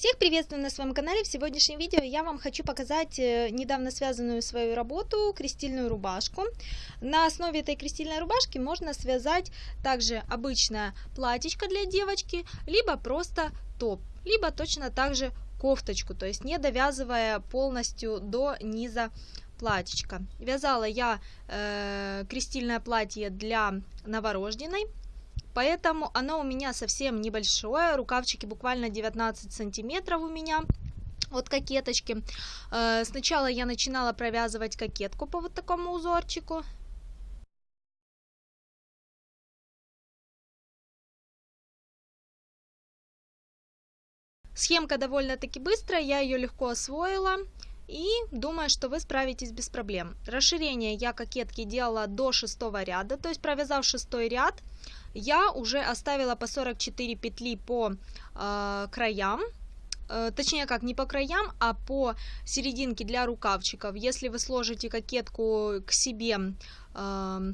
Всех приветствую на своем канале. В сегодняшнем видео я вам хочу показать э, недавно связанную свою работу, крестильную рубашку. На основе этой крестильной рубашки можно связать также обычное платьечко для девочки, либо просто топ, либо точно так же кофточку, то есть не довязывая полностью до низа платьечка. Вязала я э, крестильное платье для новорожденной Поэтому оно у меня совсем небольшое, рукавчики буквально 19 сантиметров у меня от кокеточки. Э, сначала я начинала провязывать кокетку по вот такому узорчику. Схемка довольно-таки быстрая, я ее легко освоила и думаю, что вы справитесь без проблем. Расширение я кокетки делала до шестого ряда, то есть провязав шестой ряд, я уже оставила по 44 петли по э, краям, точнее как, не по краям, а по серединке для рукавчиков. Если вы сложите кокетку к себе э,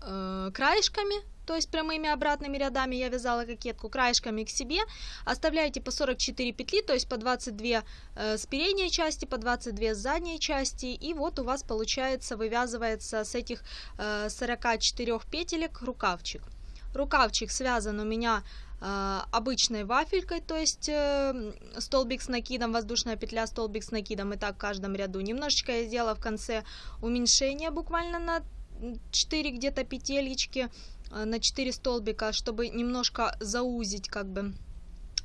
э, краешками, то есть прямыми обратными рядами я вязала кокетку краешками к себе, оставляете по 44 петли, то есть по 22 э, с передней части, по 22 с задней части, и вот у вас получается, вывязывается с этих э, 44 петелек рукавчик. Рукавчик связан у меня э, обычной вафелькой, то есть э, столбик с накидом, воздушная петля, столбик с накидом, и так в каждом ряду. Немножечко я сделала в конце уменьшение буквально на 4 где-то петелечки, Э, на 4 столбика, чтобы немножко заузить как бы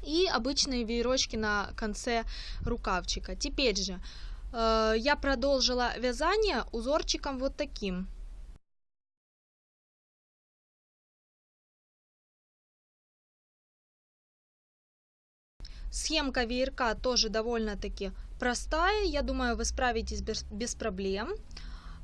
и обычные веерочки на конце рукавчика. Теперь же э, я продолжила вязание узорчиком вот таким. Схемка веерка тоже довольно-таки простая, я думаю, вы справитесь без, без проблем.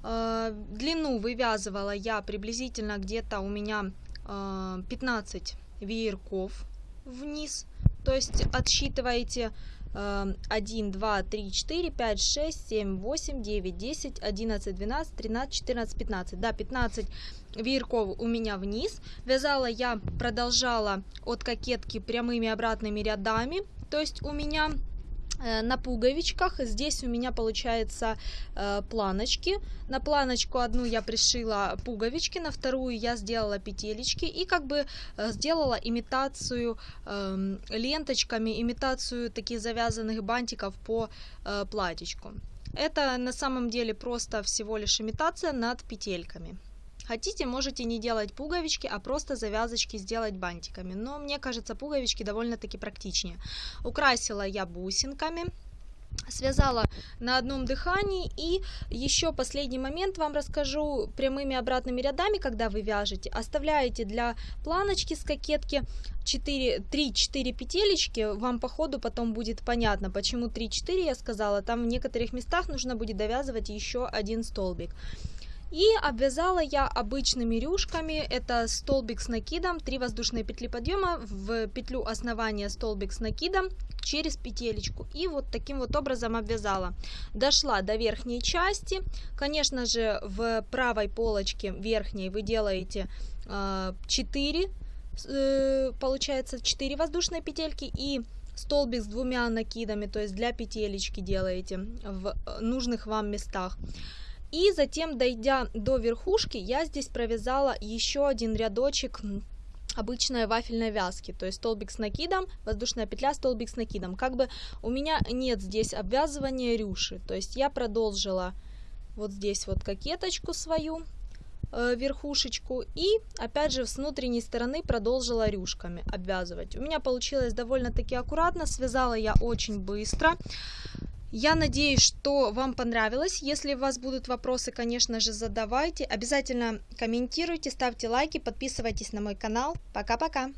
Э, длину вывязывала я приблизительно где-то у меня 15 э, веерков вниз. То есть отсчитываете 1, 2, 3, 4, 5, 6, 7, 8, 9, 10, 11, 12, 13, 14, 15. Да, 15 веерков у меня вниз. Вязала я, продолжала от кокетки прямыми обратными рядами. То есть у меня на пуговичках. Здесь у меня получается э, планочки. На планочку одну я пришила пуговички, на вторую я сделала петелечки и как бы э, сделала имитацию э, ленточками, имитацию таких завязанных бантиков по э, платьечку. Это на самом деле просто всего лишь имитация над петельками. Хотите, можете не делать пуговички, а просто завязочки сделать бантиками. Но мне кажется, пуговички довольно-таки практичнее. Украсила я бусинками связала на одном дыхании. И еще последний момент вам расскажу прямыми обратными рядами когда вы вяжете. Оставляете для планочки с кокетки 3-4 петелечки. Вам по ходу потом будет понятно почему 3-4 я сказала. Там в некоторых местах нужно будет довязывать еще один столбик и обвязала я обычными рюшками, это столбик с накидом, 3 воздушные петли подъема, в петлю основания столбик с накидом через петелечку. И вот таким вот образом обвязала. Дошла до верхней части, конечно же в правой полочке верхней вы делаете 4, э, э, получается 4 воздушные петельки и столбик с двумя накидами, то есть для петелечки делаете в нужных вам местах. И затем, дойдя до верхушки, я здесь провязала еще один рядочек обычной вафельной вязки, то есть столбик с накидом, воздушная петля, столбик с накидом. Как бы у меня нет здесь обвязывания рюши, то есть я продолжила вот здесь вот кокеточку свою, э, верхушечку и опять же с внутренней стороны продолжила рюшками обвязывать. У меня получилось довольно-таки аккуратно, связала я очень быстро. Я надеюсь, что вам понравилось. Если у вас будут вопросы, конечно же, задавайте. Обязательно комментируйте, ставьте лайки, подписывайтесь на мой канал. Пока-пока!